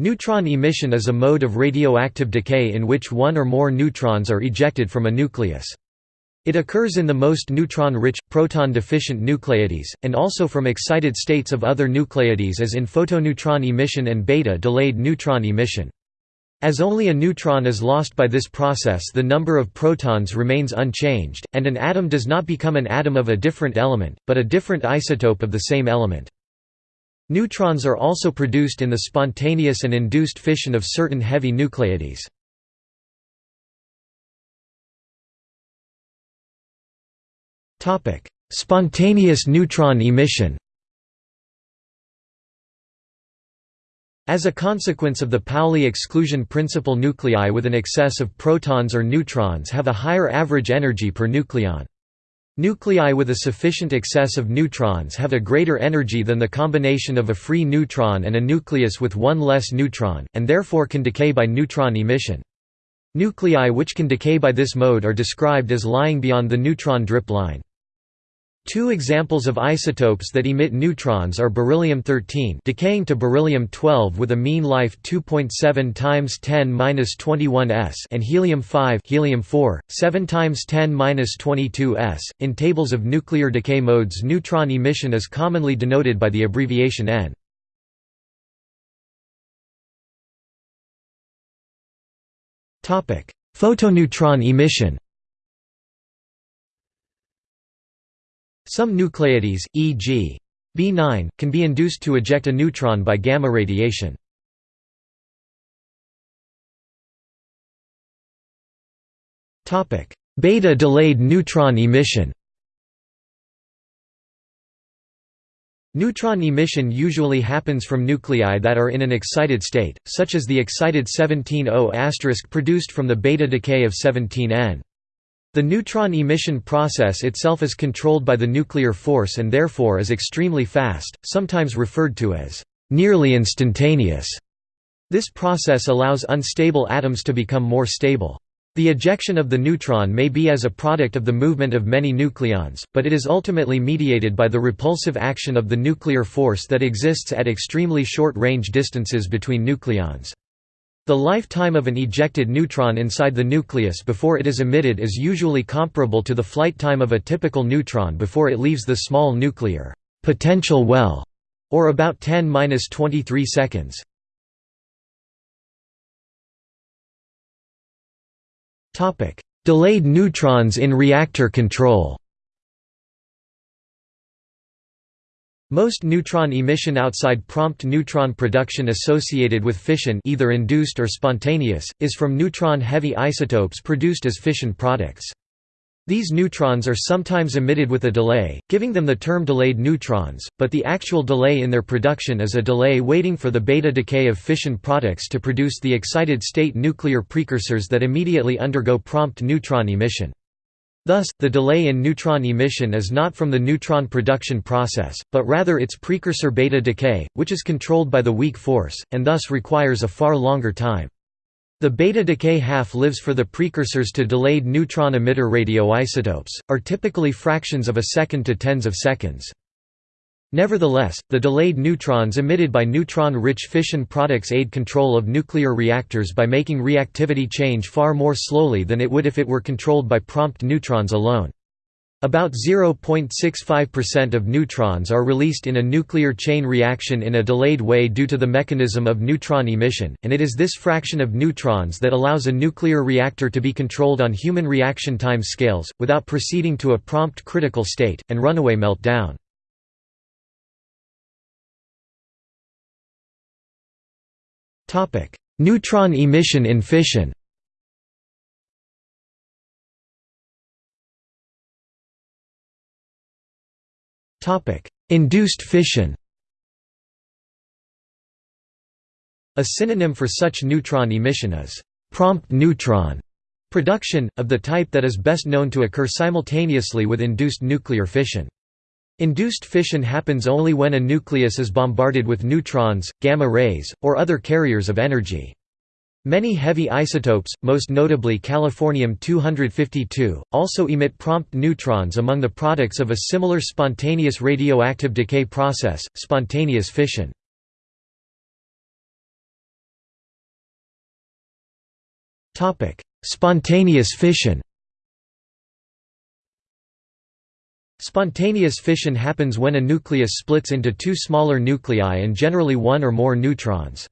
Neutron emission is a mode of radioactive decay in which one or more neutrons are ejected from a nucleus. It occurs in the most neutron-rich, proton-deficient nuclides, and also from excited states of other nuclides as in photoneutron emission and beta-delayed neutron emission. As only a neutron is lost by this process the number of protons remains unchanged, and an atom does not become an atom of a different element, but a different isotope of the same element. Neutrons are also produced in the spontaneous and induced fission of certain heavy nuclides. Spontaneous neutron emission As a consequence of the Pauli exclusion principle nuclei with an excess of protons or neutrons have a higher average energy per nucleon. Nuclei with a sufficient excess of neutrons have a greater energy than the combination of a free neutron and a nucleus with one less neutron, and therefore can decay by neutron emission. Nuclei which can decay by this mode are described as lying beyond the neutron drip line. Two examples of isotopes that emit neutrons are beryllium-13 decaying to beryllium-12 with a mean life 2.7 times 10^-21 s and helium-5 helium-4 7 times 10^-22 s. In tables of nuclear decay modes, neutron emission is commonly denoted by the abbreviation N. Topic: Photoneutron emission. Some nuclides, e.g. B9, can be induced to eject a neutron by gamma radiation. Beta-delayed neutron emission Neutron emission usually happens from nuclei that are in an excited state, such as the excited 17O** produced from the beta decay of 17N. The neutron emission process itself is controlled by the nuclear force and therefore is extremely fast, sometimes referred to as nearly instantaneous. This process allows unstable atoms to become more stable. The ejection of the neutron may be as a product of the movement of many nucleons, but it is ultimately mediated by the repulsive action of the nuclear force that exists at extremely short range distances between nucleons. The lifetime of an ejected neutron inside the nucleus before it is emitted is usually comparable to the flight time of a typical neutron before it leaves the small nuclear potential well, or about 10-23 seconds. Delayed neutrons in reactor control Most neutron emission outside prompt neutron production associated with fission either induced or spontaneous, is from neutron-heavy isotopes produced as fission products. These neutrons are sometimes emitted with a delay, giving them the term delayed neutrons, but the actual delay in their production is a delay waiting for the beta decay of fission products to produce the excited state nuclear precursors that immediately undergo prompt neutron emission. Thus, the delay in neutron emission is not from the neutron production process, but rather its precursor beta decay, which is controlled by the weak force, and thus requires a far longer time. The beta decay half-lives for the precursors to delayed neutron emitter radioisotopes, are typically fractions of a second to tens of seconds. Nevertheless, the delayed neutrons emitted by neutron-rich fission products aid control of nuclear reactors by making reactivity change far more slowly than it would if it were controlled by prompt neutrons alone. About 0.65% of neutrons are released in a nuclear chain reaction in a delayed way due to the mechanism of neutron emission, and it is this fraction of neutrons that allows a nuclear reactor to be controlled on human reaction time scales, without proceeding to a prompt critical state, and runaway meltdown. Neutron emission in fission. Induced fission. A synonym for such neutron emission is prompt neutron production, of the type that is best known to occur simultaneously with induced nuclear fission. Induced fission happens only when a nucleus is bombarded with neutrons, gamma rays, or other carriers of energy. Many heavy isotopes, most notably californium-252, also emit prompt neutrons among the products of a similar spontaneous radioactive decay process, spontaneous fission. Spontaneous fission Spontaneous fission happens when a nucleus splits into two smaller nuclei and generally one or more neutrons.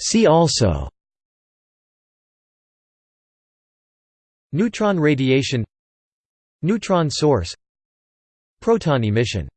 See also Neutron radiation Neutron source Proton emission